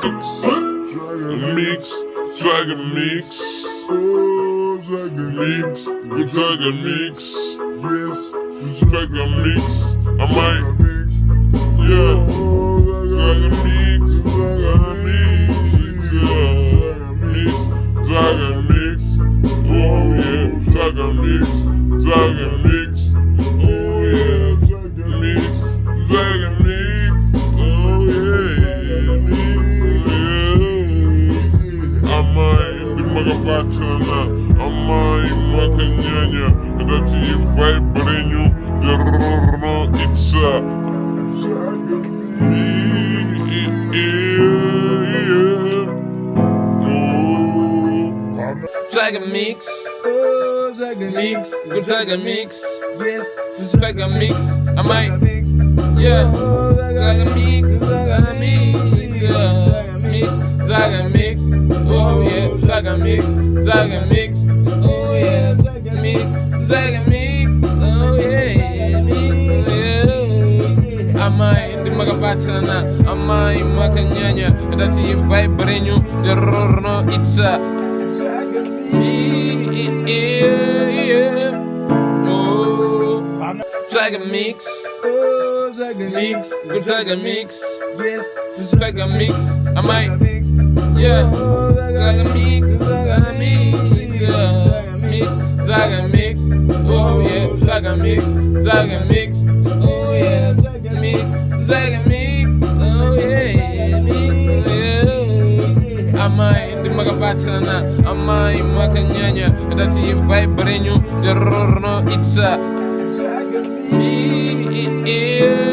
Mix, Dragon Mix, Mix, Dragon Mix, Dragon Mix, I might, yeah, Dragon Mix, Dragon Mix, yeah, Mix, Dragon Mix, oh yeah, Dragon Mix, Dragon Mix, hindi makapatana Ama makanyanya Dati vibe nyo Derorno itsa Dragon Mix, Oh, Dragon Mix, good Dragon Mix, Yes, Dragon Mix, I might, yeah, Dragon Mix, Dragon Mix, Dragon Mix, Dragon Mix, oh yeah, Mix, Dragon Mix, oh yeah, Mix, yeah. Ama hindi makapatana, ama hindi makanyanya, dati vibe nyo, derorno itsa, yeah, yeah, Dragon Mix, Oh, Mix, good Dragon Mix, Yes, Dragon Mix, I might, yeah, Dragon Mix, Dragon Mix, yeah, Mix, Dragon Mix, oh yeah, Dragon Mix, Dragon Mix, oh yeah, Mix, Dragon Mix, oh yeah, Mix, yeah. Ama hindi makapatana, ama hindi makanyanya, dati vibe nyo, derorno itsa, me. yeah.